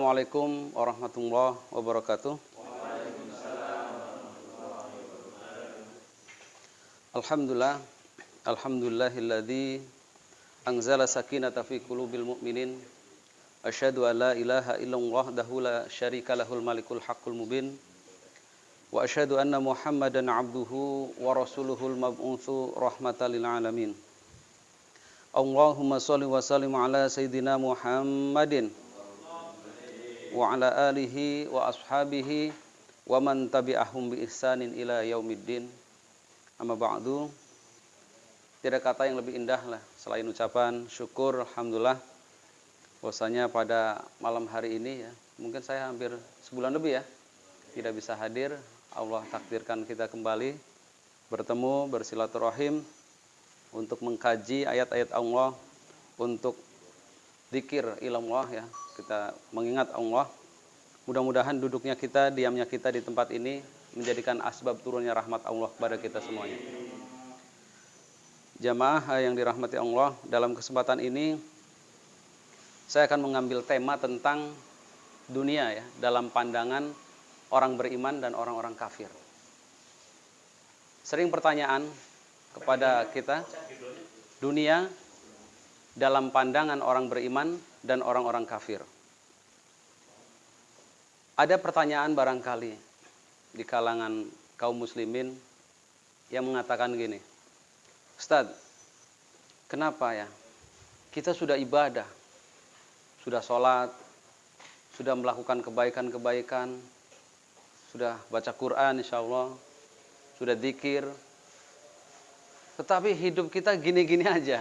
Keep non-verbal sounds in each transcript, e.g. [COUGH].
Assalamualaikum warahmatullahi wabarakatuh. Alhamdulillah, alhamdulillahilladzi anzala sakinata fi qulubil mu'minin. Asyhadu an la ilaha illallah wahdahu la syarika lahul malikul haqqul mubin. Wa asyhadu anna Muhammadan abduhu wa rasuluhul mab'utsu rahmatan lil alamin. Allahumma shalli wa sallim ala sayyidina Muhammadin wa ala alihi wa ashabihi wa man tabi'ahum bi ihsanin ila yaumiddin. Amma ba'du. Tidak kata yang lebih indah lah selain ucapan syukur alhamdulillah bahwasanya pada malam hari ini ya, mungkin saya hampir sebulan lebih ya tidak bisa hadir. Allah takdirkan kita kembali bertemu bersilaturahim untuk mengkaji ayat-ayat Allah untuk zikir ilallah ya. Kita mengingat Allah. Mudah-mudahan duduknya kita diamnya kita di tempat ini menjadikan asbab turunnya rahmat Allah kepada kita semuanya. Jamaah yang dirahmati Allah dalam kesempatan ini saya akan mengambil tema tentang dunia ya dalam pandangan orang beriman dan orang-orang kafir. Sering pertanyaan kepada kita dunia dalam pandangan orang beriman dan orang-orang kafir. Ada pertanyaan barangkali di kalangan kaum muslimin yang mengatakan gini, Ustaz, kenapa ya kita sudah ibadah, sudah sholat, sudah melakukan kebaikan-kebaikan, sudah baca Quran insya Allah, sudah zikir, tetapi hidup kita gini-gini aja.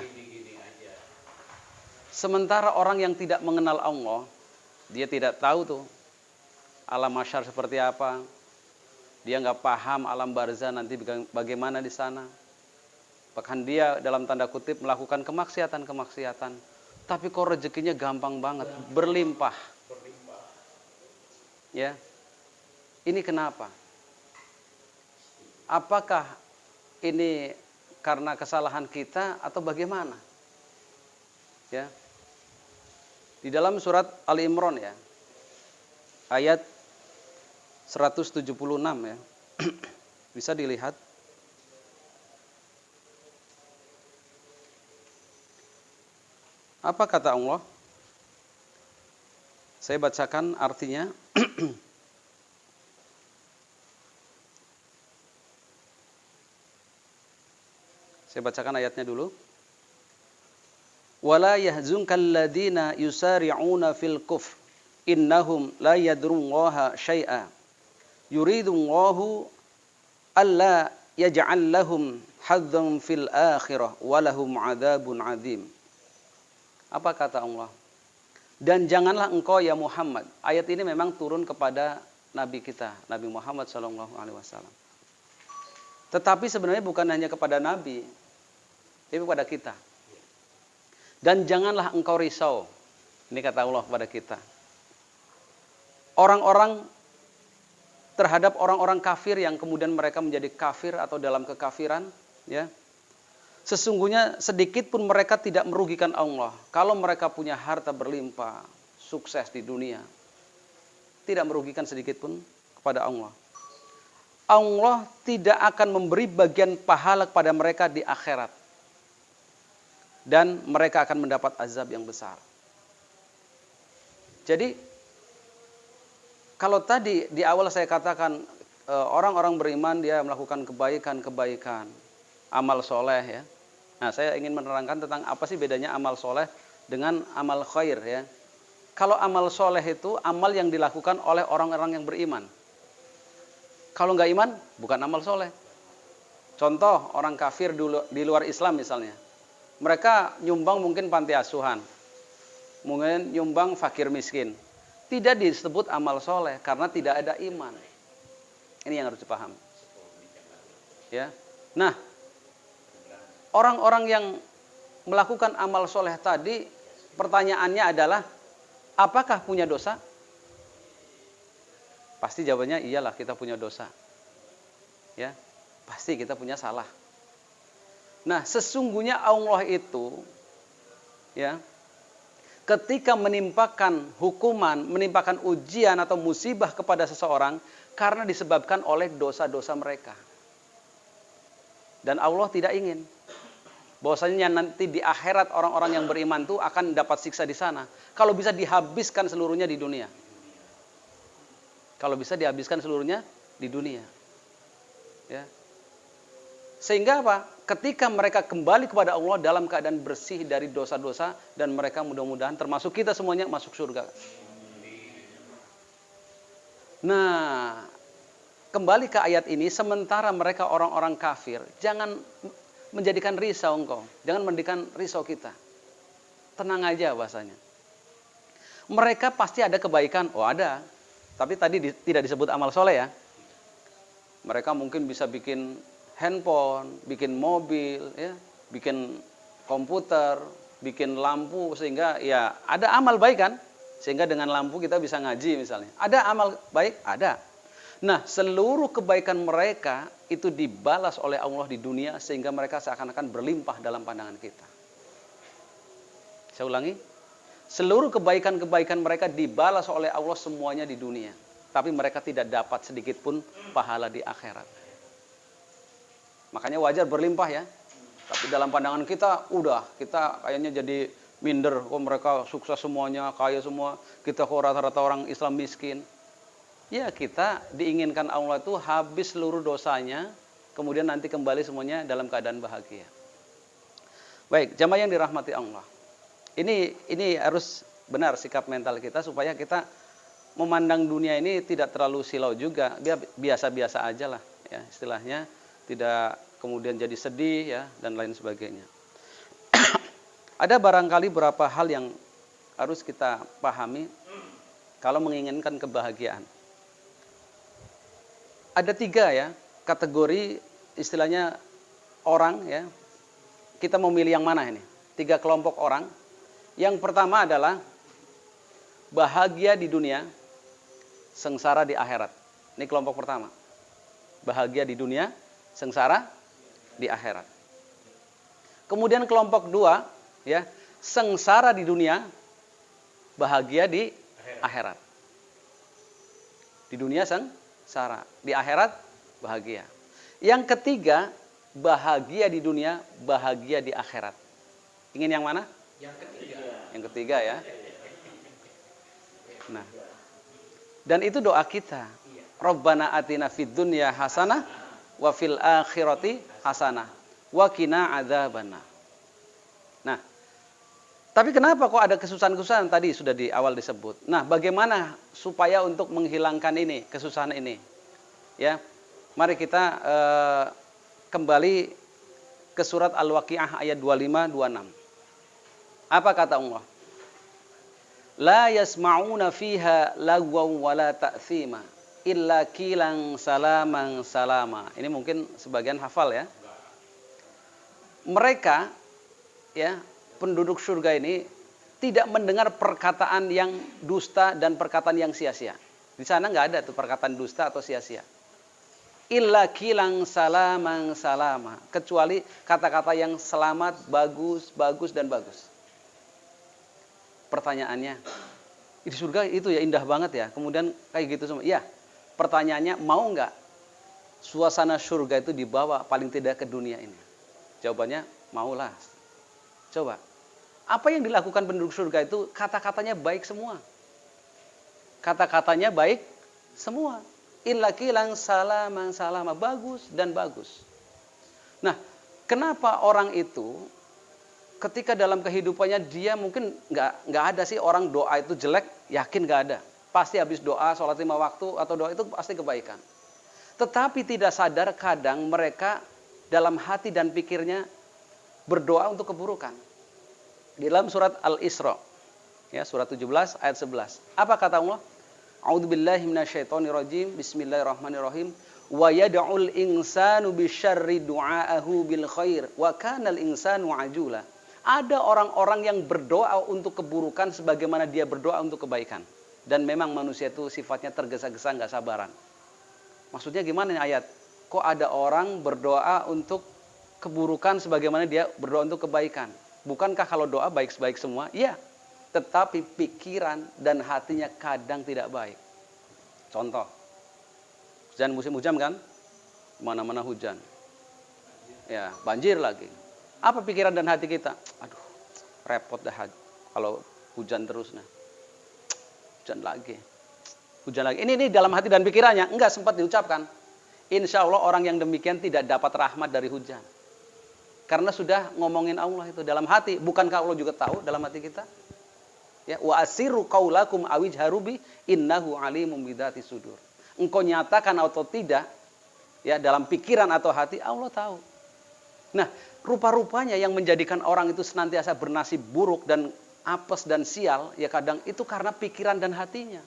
Sementara orang yang tidak mengenal Allah, dia tidak tahu tuh alam masyar seperti apa. Dia nggak paham alam barzah nanti bagaimana di sana. Bahkan dia dalam tanda kutip melakukan kemaksiatan-kemaksiatan. Tapi kok rezekinya gampang banget, berlimpah. Ya. Ini kenapa? Apakah ini karena kesalahan kita atau bagaimana? Ya. Di dalam surat Ali Imran ya. Ayat 176 ya. [CLEARS THROAT] Bisa dilihat. Apa kata Allah? Saya bacakan artinya. [CLEARS THROAT] Saya bacakan ayatnya dulu. Wala yahzunkal ladina yusari'una fil kufr innahum la yadrullaha syai'a. Yuridullahu alla yaj'al lahum hadzan fil akhirah walahum adzabun adzim. Apa kata Allah? Dan janganlah engkau ya Muhammad. Ayat ini memang turun kepada nabi kita, Nabi Muhammad sallallahu alaihi wasallam. Tetapi sebenarnya bukan hanya kepada nabi, tapi kepada kita. Dan janganlah engkau risau. Ini kata Allah kepada kita. Orang-orang terhadap orang-orang kafir yang kemudian mereka menjadi kafir atau dalam kekafiran, ya. Sesungguhnya sedikit pun mereka tidak merugikan Allah. Kalau mereka punya harta berlimpah, sukses di dunia, tidak merugikan sedikit pun kepada Allah. Allah tidak akan memberi bagian pahala kepada mereka di akhirat dan mereka akan mendapat azab yang besar. Jadi kalau tadi di awal saya katakan e, orang-orang beriman dia melakukan kebaikan-kebaikan, amal soleh ya. Nah saya ingin menerangkan tentang apa sih bedanya amal soleh dengan amal khair ya. Kalau amal soleh itu amal yang dilakukan oleh orang-orang yang beriman. Kalau nggak iman, bukan amal soleh. Contoh orang kafir di luar Islam misalnya mereka nyumbang mungkin panti asuhan, mungkin nyumbang fakir miskin. Tidak disebut amal soleh karena tidak ada iman. Ini yang harus dipaham. Ya, nah orang-orang yang melakukan amal soleh tadi, pertanyaannya adalah, apakah punya dosa? Pasti jawabannya iyalah kita punya dosa. Ya, pasti kita punya salah. Nah, sesungguhnya Allah itu ya ketika menimpakan hukuman, menimpakan ujian atau musibah kepada seseorang karena disebabkan oleh dosa-dosa mereka. Dan Allah tidak ingin bahwasanya nanti di akhirat orang-orang yang beriman itu akan dapat siksa di sana. Kalau bisa dihabiskan seluruhnya di dunia. Kalau bisa dihabiskan seluruhnya di dunia. Ya. Sehingga apa? Ketika mereka kembali kepada Allah dalam keadaan bersih dari dosa-dosa dan mereka mudah-mudahan termasuk kita semuanya masuk surga. Nah, kembali ke ayat ini sementara mereka orang-orang kafir, jangan menjadikan risau engkau, jangan menjadikan risau kita. Tenang aja bahasanya. Mereka pasti ada kebaikan, oh ada. Tapi tadi di, tidak disebut amal soleh ya. Mereka mungkin bisa bikin handphone, bikin mobil, ya, bikin komputer, bikin lampu sehingga ya ada amal baik kan? Sehingga dengan lampu kita bisa ngaji misalnya. Ada amal baik? Ada. Nah, seluruh kebaikan mereka itu dibalas oleh Allah di dunia sehingga mereka seakan-akan berlimpah dalam pandangan kita. Saya ulangi. Seluruh kebaikan-kebaikan mereka dibalas oleh Allah semuanya di dunia. Tapi mereka tidak dapat sedikit pun pahala di akhirat. Makanya wajar berlimpah ya. Tapi dalam pandangan kita udah kita kayaknya jadi minder. Oh mereka sukses semuanya, kaya semua. Kita kok rata-rata orang Islam miskin. Ya kita diinginkan Allah itu habis seluruh dosanya. Kemudian nanti kembali semuanya dalam keadaan bahagia. Baik, jamaah yang dirahmati Allah. Ini ini harus benar sikap mental kita supaya kita memandang dunia ini tidak terlalu silau juga, biasa-biasa aja lah ya istilahnya, tidak kemudian jadi sedih ya dan lain sebagainya. [COUGHS] Ada barangkali beberapa hal yang harus kita pahami kalau menginginkan kebahagiaan. Ada tiga ya kategori istilahnya orang ya. Kita mau milih yang mana ini? Tiga kelompok orang. Yang pertama adalah bahagia di dunia, sengsara di akhirat. Ini kelompok pertama. Bahagia di dunia, sengsara di akhirat. Kemudian kelompok dua, ya, sengsara di dunia, bahagia di akhirat. Di dunia sengsara, di akhirat bahagia. Yang ketiga, bahagia di dunia, bahagia di akhirat. Ingin yang mana? Yang ketiga. Yang ketiga ya. Nah, dan itu doa kita. Rabbana atina fid dunya hasanah wa fil akhirati hasanah wa qina adzabannar. Nah, tapi kenapa kok ada kesusahan-kesusahan tadi sudah di awal disebut. Nah, bagaimana supaya untuk menghilangkan ini, kesusahan ini? Ya. Mari kita uh, kembali ke surat Al-Waqiah ayat 25 26. Apa kata Allah? la yasma'una fiha lagwaw wala ta'thima illa kilang salaman salama. Ini mungkin sebagian hafal ya. Mereka ya, penduduk surga ini tidak mendengar perkataan yang dusta dan perkataan yang sia-sia. Di sana nggak ada tuh perkataan dusta atau sia-sia. Illa kilang salaman salama. Kecuali kata-kata yang selamat, bagus, bagus, dan bagus pertanyaannya di surga itu ya indah banget ya kemudian kayak gitu semua ya pertanyaannya mau nggak suasana surga itu dibawa paling tidak ke dunia ini? Jawabannya maulah. Coba apa yang dilakukan penduduk surga itu kata-katanya baik semua? Kata-katanya baik semua. Illa kilang salaman salama. Bagus dan bagus. Nah kenapa orang itu ketika dalam kehidupannya dia mungkin nggak nggak ada sih orang doa itu jelek, yakin nggak ada. Pasti habis doa, sholat lima waktu atau doa itu pasti kebaikan. Tetapi tidak sadar kadang mereka dalam hati dan pikirnya berdoa untuk keburukan. Di dalam surat Al-Isra, ya surat 17 ayat 11. Apa kata Allah? A'udzubillahi minasyaitonirrajim. Bismillahirrahmanirrahim. Wa yad'ul insanu bisyarri du'aahu bil khair wa kana al insanu ajula. Ada orang-orang yang berdoa untuk keburukan sebagaimana dia berdoa untuk kebaikan. Dan memang manusia itu sifatnya tergesa-gesa nggak sabaran. Maksudnya gimana nih ayat? Kok ada orang berdoa untuk keburukan sebagaimana dia berdoa untuk kebaikan? Bukankah kalau doa baik-baik semua? Iya. tetapi pikiran dan hatinya kadang tidak baik. Contoh, hujan musim hujan kan, mana-mana hujan, ya banjir lagi. Apa pikiran dan hati kita? Aduh, repot dah kalau hujan terus nah. Hujan lagi. Hujan lagi. Ini ini dalam hati dan pikirannya enggak sempat diucapkan. Insya Allah orang yang demikian tidak dapat rahmat dari hujan. Karena sudah ngomongin Allah itu dalam hati. Bukankah Allah juga tahu dalam hati kita? Ya, wa asiru qaulakum awijharubi innahu alimum bidati sudur. Engkau nyatakan atau tidak ya dalam pikiran atau hati Allah tahu. Nah, rupa-rupanya yang menjadikan orang itu senantiasa bernasib buruk dan apes dan sial ya kadang itu karena pikiran dan hatinya.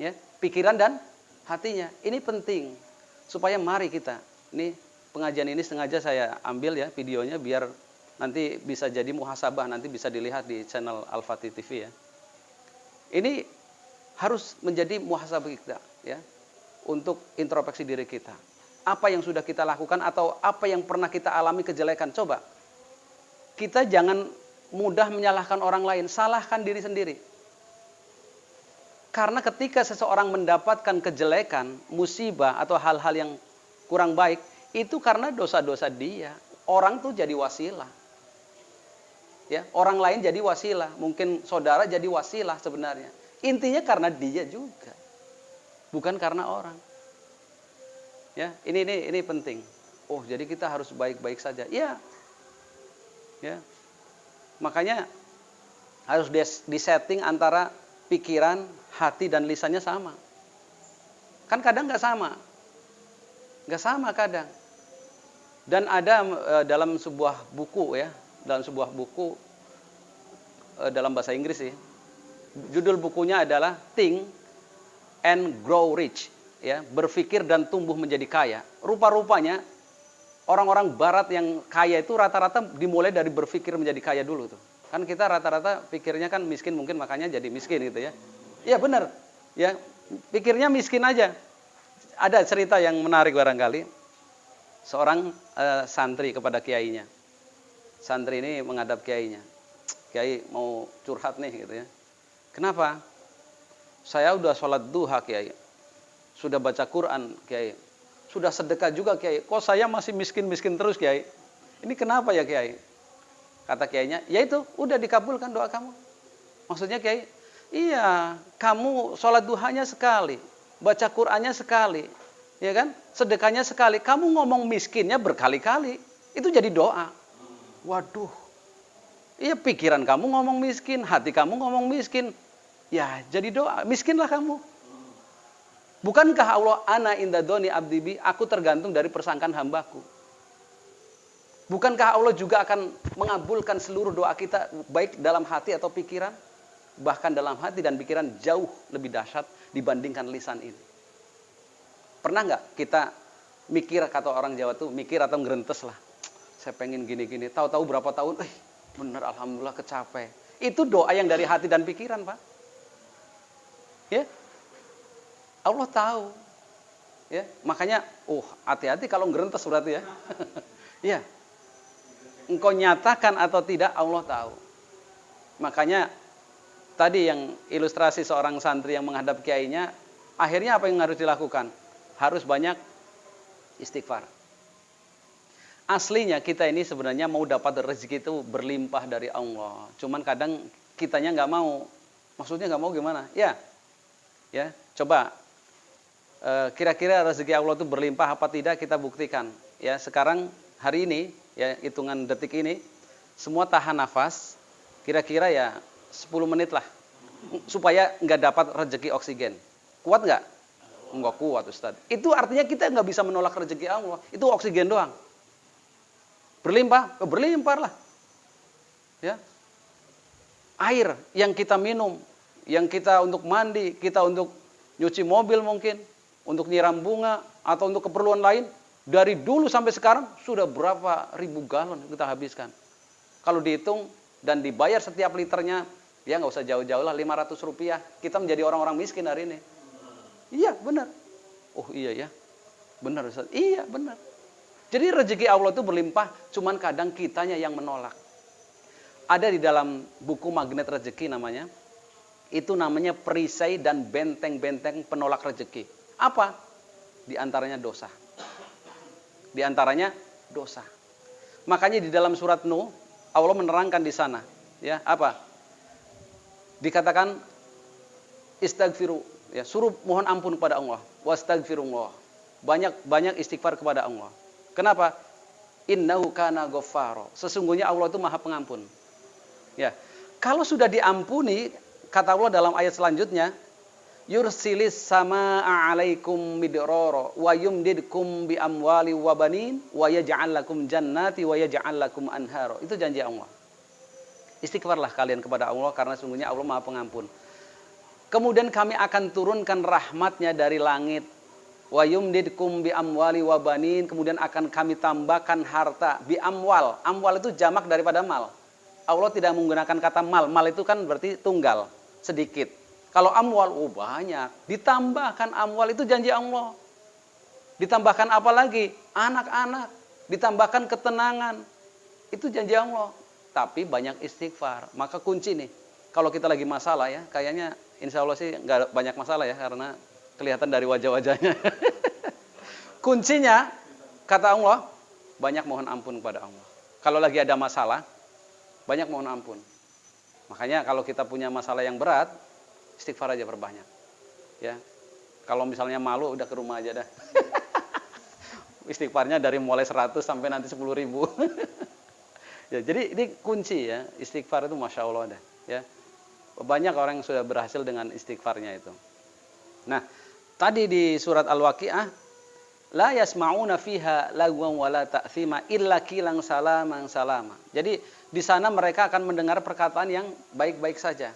Ya, pikiran dan hatinya. Ini penting supaya mari kita ini pengajian ini sengaja saya ambil ya videonya biar nanti bisa jadi muhasabah nanti bisa dilihat di channel Al-Fatih TV ya. Ini harus menjadi muhasabah kita ya untuk introspeksi diri kita. Apa yang sudah kita lakukan atau apa yang pernah kita alami kejelekan coba. Kita jangan mudah menyalahkan orang lain, salahkan diri sendiri. Karena ketika seseorang mendapatkan kejelekan, musibah atau hal-hal yang kurang baik, itu karena dosa-dosa dia. Orang tuh jadi wasilah. Ya, orang lain jadi wasilah, mungkin saudara jadi wasilah sebenarnya. Intinya karena dia juga. Bukan karena orang. Ya, ini ini ini penting. Oh, jadi kita harus baik-baik saja. Ya. Ya. Makanya harus disetting antara pikiran, hati dan lisannya sama. Kan kadang nggak sama. Nggak sama kadang. Dan ada e, dalam sebuah buku ya, dalam sebuah buku e, dalam bahasa Inggris sih. Judul bukunya adalah Think and Grow Rich, ya, berpikir dan tumbuh menjadi kaya. Rupa-rupanya orang-orang barat yang kaya itu rata-rata dimulai dari berpikir menjadi kaya dulu tuh. Kan kita rata-rata pikirnya kan miskin mungkin makanya jadi miskin gitu ya. Iya benar. Ya, pikirnya miskin aja. Ada cerita yang menarik barangkali seorang uh, santri kepada kiainya. Santri ini menghadap kiainya. Kiai mau curhat nih gitu ya. Kenapa? Saya udah sholat duha kiai. Sudah baca Quran kiai. Sudah sedekah juga kiai. Kok saya masih miskin-miskin terus kiai? Ini kenapa ya kiai? Kata kiainya, ya itu udah dikabulkan doa kamu. Maksudnya kiai, iya kamu sholat duhanya sekali. Baca Qurannya sekali ya kan? Sedekahnya sekali. Kamu ngomong miskinnya berkali-kali. Itu jadi doa. Waduh. Iya pikiran kamu ngomong miskin, hati kamu ngomong miskin. Ya jadi doa. Miskinlah kamu. Bukankah Allah ana indadoni abdibi, aku tergantung dari persangkaan hambaku. Bukankah Allah juga akan mengabulkan seluruh doa kita baik dalam hati atau pikiran? Bahkan dalam hati dan pikiran jauh lebih dahsyat dibandingkan lisan ini. Pernah nggak kita mikir kata orang Jawa tuh mikir atau ngerentes lah. Saya pengen gini-gini. Tahu-tahu berapa tahun, eh bener alhamdulillah kecapek. Itu doa yang dari hati dan pikiran, Pak. Ya. Allah tahu. Ya, makanya oh hati-hati kalau ngerentes berarti ya. [LAUGHS] ya. Engkau nyatakan atau tidak Allah tahu. Makanya tadi yang ilustrasi seorang santri yang menghadap kiainya, akhirnya apa yang harus dilakukan? harus banyak istighfar. Aslinya kita ini sebenarnya mau dapat rezeki itu berlimpah dari Allah. Cuman kadang kitanya nggak mau. Maksudnya nggak mau gimana? Ya, ya. Coba kira-kira rezeki Allah itu berlimpah apa tidak kita buktikan. Ya, sekarang hari ini ya hitungan detik ini semua tahan nafas. Kira-kira ya 10 menit lah supaya nggak dapat rezeki oksigen. Kuat nggak? Enggak kuat Ustaz. Itu artinya kita nggak bisa menolak rezeki Allah. Itu oksigen doang. Berlimpah, ya berlimpah lah. Ya. Air yang kita minum, yang kita untuk mandi, kita untuk nyuci mobil mungkin, untuk nyiram bunga, atau untuk keperluan lain, dari dulu sampai sekarang sudah berapa ribu galon kita habiskan. Kalau dihitung dan dibayar setiap liternya, ya nggak usah jauh-jauh lah, 500 rupiah, kita menjadi orang-orang miskin hari ini. Iya, benar. Oh iya ya. Benar Ustaz. Iya, benar. Jadi rezeki Allah itu berlimpah, cuman kadang kitanya yang menolak. ada di dalam buku Magnet Rezeki namanya. Itu namanya perisai dan benteng-benteng penolak rezeki. Apa? Di antaranya dosa. Di antaranya dosa. Makanya di dalam surat Nuh Allah menerangkan di sana, ya, apa? Dikatakan istagfiru, ya, suruh mohon ampun kepada Allah, wastagfirullah. Banyak banyak istighfar kepada Allah. Kenapa? Innahu kana ghaffaro. Sesungguhnya Allah itu Maha Pengampun. Ya. Kalau sudah diampuni, kata Allah dalam ayat selanjutnya, yursilis sama alaikum midroro wa yumdidkum bi amwali wa banin wa yaj'al lakum jannati wa yaj'al lakum anharo. Itu janji Allah. Istighfarlah kalian kepada Allah karena sungguhnya Allah Maha Pengampun. Kemudian kami akan turunkan rahmatnya dari langit. Wa yumdidkum bi amwali wa banin. Kemudian akan kami tambahkan harta. Bi amwal. Amwal itu jamak daripada mal Allah tidak menggunakan kata mal. Mal itu kan berarti tunggal, sedikit. Kalau amwal, oh banyak. Ditambahkan amwal itu janji Allah. Ditambahkan apa lagi? Anak-anak. Ditambahkan ketenangan. Itu janji Allah. Tapi banyak istighfar. Maka kunci nih. Kalau kita lagi masalah ya, kayaknya insya Allah sih nggak banyak masalah ya. Karena kelihatan dari wajah-wajahnya. [LAUGHS] Kuncinya, kata Allah, banyak mohon ampun kepada Allah. Kalau lagi ada masalah, banyak mohon ampun. Makanya kalau kita punya masalah yang berat, istighfar aja perbanyak. Ya. Kalau misalnya malu udah ke rumah aja dah. [LAUGHS] Istighfarnya dari mulai 100 sampai nanti 10 ribu. [LAUGHS] ya, jadi ini kunci ya, istighfar itu Masya Allah dah. Ya. Banyak orang yang sudah berhasil dengan istighfarnya itu. Nah, tadi di surat Al-Waqi'ah, la yasma'una fiha lagwan wala ta'thima illa kilang salaman salama. Jadi di sana mereka akan mendengar perkataan yang baik-baik saja.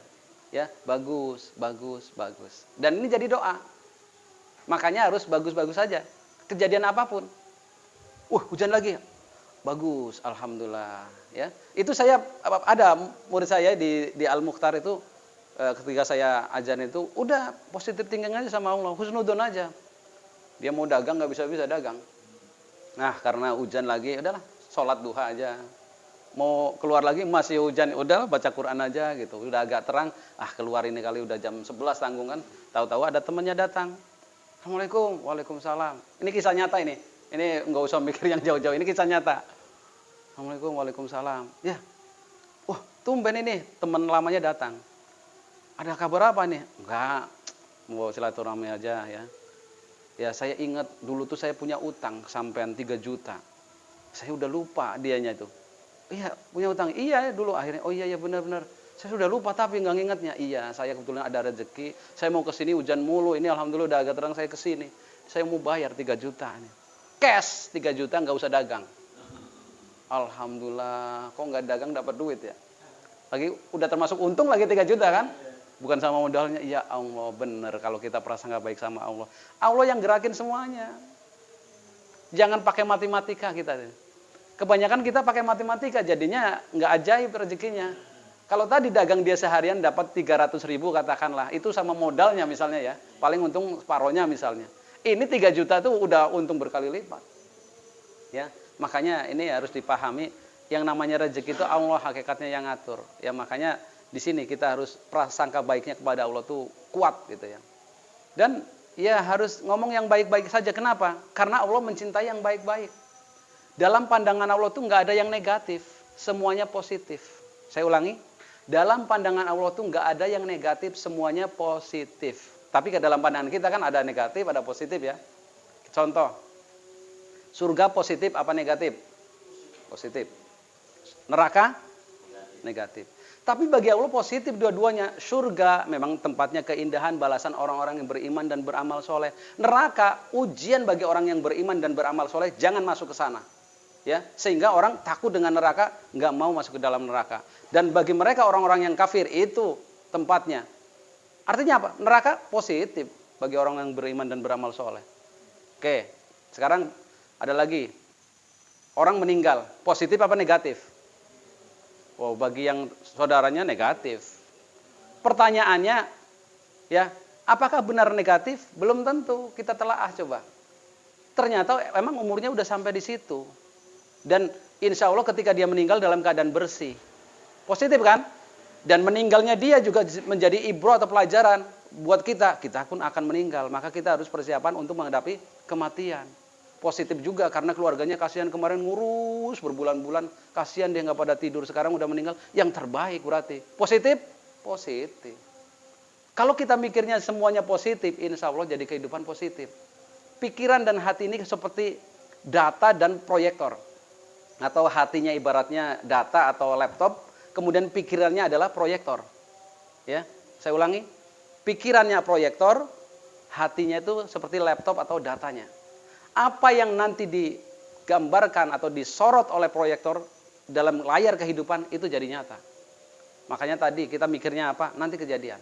Ya, bagus, bagus, bagus. Dan ini jadi doa. Makanya harus bagus-bagus saja. Kejadian apa pun. Uh, hujan lagi. Bagus, alhamdulillah, ya. Itu saya ada murid saya di di Al Mukhtar itu eh, ketika saya ajan itu udah positif tinggal aja sama Allah, husnudon aja. Dia mau dagang nggak bisa bisa dagang. Nah, karena hujan lagi, udahlah, sholat duha aja mau keluar lagi masih hujan udah baca Quran aja gitu. Udah agak terang ah keluar ini kali udah jam 11 tanggung kan tahu-tahu ada temannya datang. Assalamualaikum. Waalaikumsalam. Ini kisah nyata ini. Ini nggak usah mikir yang jauh-jauh ini kisah nyata. Assalamualaikum Waalaikumsalam. Ya. Wah tumben ini teman lamanya datang. Ada kabar apa nih enggak mau silaturahmi aja ya. Ya saya ingat dulu tuh saya punya utang sampean 3 juta. Saya udah lupa dianya itu Iya, punya utang. Iya dulu akhirnya. Oh iya ya benar-benar. Saya sudah lupa tapi nggak ngingetnya. Iya, saya kebetulan ada rezeki. Saya mau ke sini hujan mulu. Ini alhamdulillah udah agak terang saya ke sini. Saya mau bayar 3 juta ini. Cash 3 juta nggak usah dagang. Alhamdulillah, kok nggak dagang dapat duit ya? Lagi udah termasuk untung lagi 3 juta kan? Bukan sama modalnya. Ya Allah, benar kalau kita perasa nggak baik sama Allah. Allah yang gerakin semuanya. Jangan pakai matematika kita. Kebanyakan kita pakai matematika, jadinya nggak ajaib rezekinya. Kalau tadi dagang dia seharian dapat 300 ribu katakanlah, itu sama modalnya misalnya ya, paling untung separohnya misalnya. Ini 3 juta tuh udah untung berkali lipat. Ya, makanya ini harus dipahami yang namanya rezeki itu Allah hakikatnya yang ngatur. Ya makanya di sini kita harus prasangka baiknya kepada Allah tuh kuat gitu ya. Dan ya harus ngomong yang baik-baik saja. Kenapa? Karena Allah mencintai yang baik-baik. Dalam pandangan Allah itu nggak ada yang negatif, semuanya positif. Saya ulangi, dalam pandangan Allah itu nggak ada yang negatif, semuanya positif. Tapi ke dalam pandangan kita kan ada negatif, ada positif ya. Contoh, surga positif apa negatif? Positif. Neraka? Negatif. Tapi bagi Allah positif dua-duanya. Surga memang tempatnya keindahan, balasan orang-orang yang beriman dan beramal soleh. Neraka ujian bagi orang yang beriman dan beramal soleh. Jangan masuk ke sana ya sehingga orang takut dengan neraka nggak mau masuk ke dalam neraka. Dan bagi mereka orang-orang yang kafir itu tempatnya. Artinya apa? Neraka positif bagi orang yang beriman dan beramal soleh. Oke sekarang ada lagi. Orang meninggal positif apa negatif? Wow bagi yang saudaranya negatif. Pertanyaannya ya apakah benar negatif? Belum tentu kita telah ah coba. Ternyata emang umurnya udah sampai di situ dan insya Allah ketika dia meninggal dalam keadaan bersih. Positif kan? Dan meninggalnya dia juga menjadi ibro atau pelajaran buat kita. Kita pun akan meninggal, maka kita harus persiapan untuk menghadapi kematian. Positif juga karena keluarganya kasihan kemarin ngurus berbulan-bulan, kasihan dia nggak pada tidur, sekarang udah meninggal. Yang terbaik berarti. Positif? Positif. Kalau kita mikirnya semuanya positif, insya Allah jadi kehidupan positif. Pikiran dan hati ini seperti data dan proyektor. Atau hatinya ibaratnya data atau laptop, kemudian pikirannya adalah proyektor. Ya, saya ulangi. Pikirannya proyektor, hatinya itu seperti laptop atau datanya. Apa yang nanti digambarkan atau disorot oleh proyektor dalam layar kehidupan itu jadi nyata. Makanya tadi kita mikirnya apa? Nanti kejadian.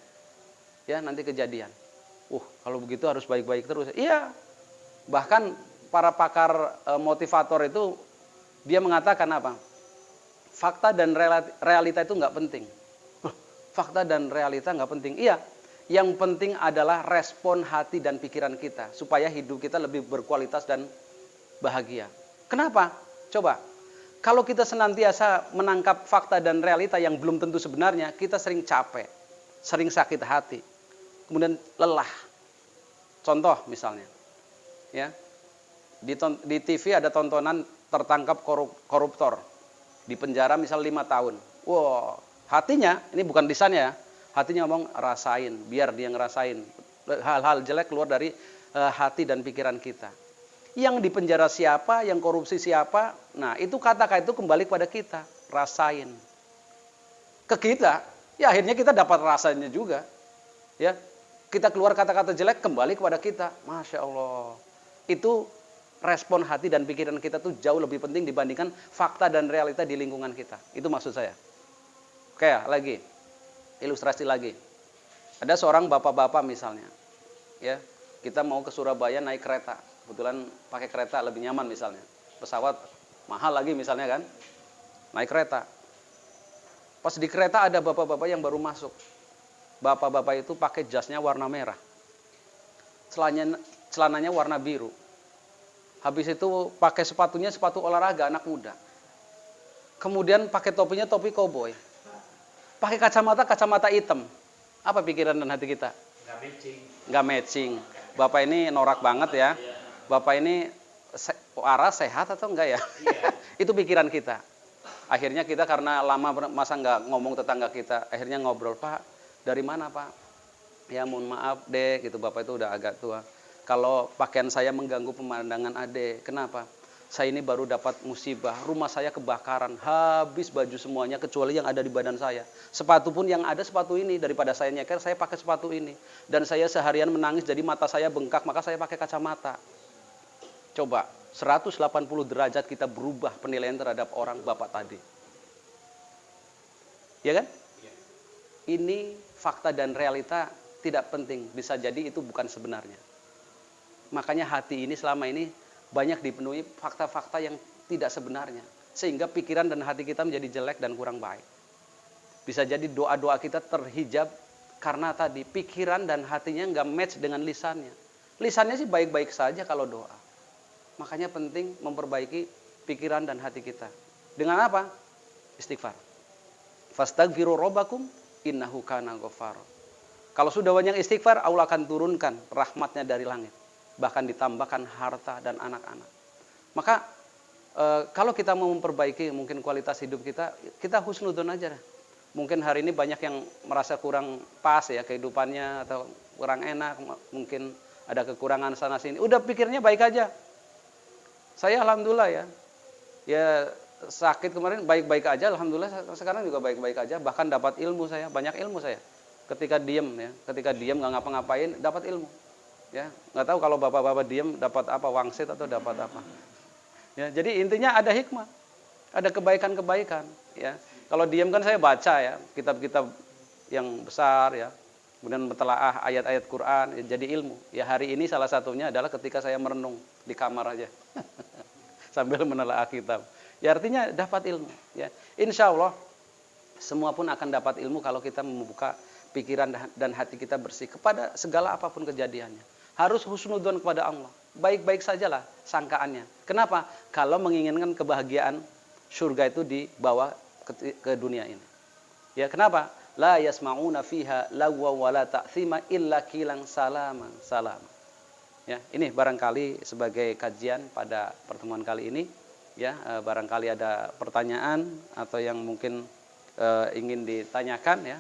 Ya, nanti kejadian. Uh, kalau begitu harus baik-baik terus. Iya. Bahkan para pakar e, motivator itu dia mengatakan apa? fakta dan realita itu nggak penting. Fakta dan realita nggak penting. Iya, yang penting adalah respon hati dan pikiran kita supaya hidup kita lebih berkualitas dan bahagia. Kenapa? Coba, kalau kita senantiasa menangkap fakta dan realita yang belum tentu sebenarnya, kita sering capek, sering sakit hati, kemudian lelah. Contoh misalnya, ya di, TV ada tontonan tertangkap koruptor di penjara misal lima tahun. Wow, hatinya ini bukan lisannya ya, hatinya ngomong rasain, biar dia ngerasain hal-hal jelek keluar dari uh, hati dan pikiran kita. Yang di penjara siapa, yang korupsi siapa, nah itu kata-kata itu kembali kepada kita, rasain. Ke kita, ya akhirnya kita dapat rasanya juga. Ya, kita keluar kata-kata jelek kembali kepada kita, masya Allah. Itu respon hati dan pikiran kita tuh jauh lebih penting dibandingkan fakta dan realita di lingkungan kita. Itu maksud saya. Oke ya, lagi. Ilustrasi lagi. Ada seorang bapak-bapak misalnya. Ya, kita mau ke Surabaya naik kereta. Kebetulan pakai kereta lebih nyaman misalnya. Pesawat mahal lagi misalnya kan. Naik kereta. Pas di kereta ada bapak-bapak yang baru masuk. Bapak-bapak itu pakai jasnya warna merah. Celananya, celananya warna biru Habis itu pakai sepatunya sepatu olahraga anak muda. Kemudian pakai topinya topi koboi. Pakai kacamata kacamata hitam. Apa pikiran dan hati kita? Gak matching. Gak matching. Bapak ini norak banget ya. Bapak ini se waras sehat atau enggak ya? Iya. [LAUGHS] itu pikiran kita. Akhirnya kita karena lama masa nggak ngomong tetangga kita, akhirnya ngobrol Pak, dari mana Pak? Ya mohon maaf deh, gitu Bapak itu udah agak tua kalau pakaian saya mengganggu pemandangan ade. Kenapa? Saya ini baru dapat musibah, rumah saya kebakaran, habis baju semuanya kecuali yang ada di badan saya. Sepatu pun yang ada sepatu ini, daripada saya nyeker, saya pakai sepatu ini. Dan saya seharian menangis, jadi mata saya bengkak, maka saya pakai kacamata. Coba, 180 derajat kita berubah penilaian terhadap orang bapak tadi. Ya kan? Iya. Ini fakta dan realita tidak penting, bisa jadi itu bukan sebenarnya. Makanya hati ini selama ini banyak dipenuhi fakta-fakta yang tidak sebenarnya. Sehingga pikiran dan hati kita menjadi jelek dan kurang baik. Bisa jadi doa-doa kita terhijab karena tadi pikiran dan hatinya nggak match dengan lisannya. Lisannya sih baik-baik saja kalau doa. Makanya penting memperbaiki pikiran dan hati kita. Dengan apa? Istighfar. Fastagfiru robbakum innahu kana Kalau sudah banyak istighfar, Allah akan turunkan rahmatnya dari langit bahkan ditambahkan harta dan anak-anak. Maka e, kalau kita mau memperbaiki mungkin kualitas hidup kita, kita husnudon aja. Mungkin hari ini banyak yang merasa kurang pas ya kehidupannya atau kurang enak, mungkin ada kekurangan sana sini. Udah pikirnya baik aja. Saya alhamdulillah ya. Ya sakit kemarin baik-baik aja, alhamdulillah sekarang juga baik-baik aja. Bahkan dapat ilmu saya, banyak ilmu saya. Ketika diem ya, ketika diem nggak ngapa-ngapain, dapat ilmu ya nggak tahu kalau bapak-bapak diem dapat apa wangsit atau dapat apa. Ya jadi intinya ada hikmah. Ada kebaikan-kebaikan ya. Kalau diem kan saya baca ya kitab-kitab yang besar ya. Kemudian mentelaah ayat-ayat Quran ya, jadi ilmu. Ya hari ini salah satunya adalah ketika saya merenung di kamar aja. [LAUGHS] Sambil menelaah kitab. Ya artinya dapat ilmu ya. Insya Allah semua pun akan dapat ilmu kalau kita membuka pikiran dan hati kita bersih kepada segala apa pun kejadiannya harus husnudon kepada Allah. Baik-baik sajalah sangkaannya. Kenapa? Kalau menginginkan kebahagiaan surga itu dibawa ke, ke dunia ini. Ya, kenapa? La yasma'una fiha lagwa wala ta'thima illa kilang salama salama. Ya, ini barangkali sebagai kajian pada pertemuan kali ini ya, barangkali ada pertanyaan atau yang mungkin uh, ingin ditanyakan ya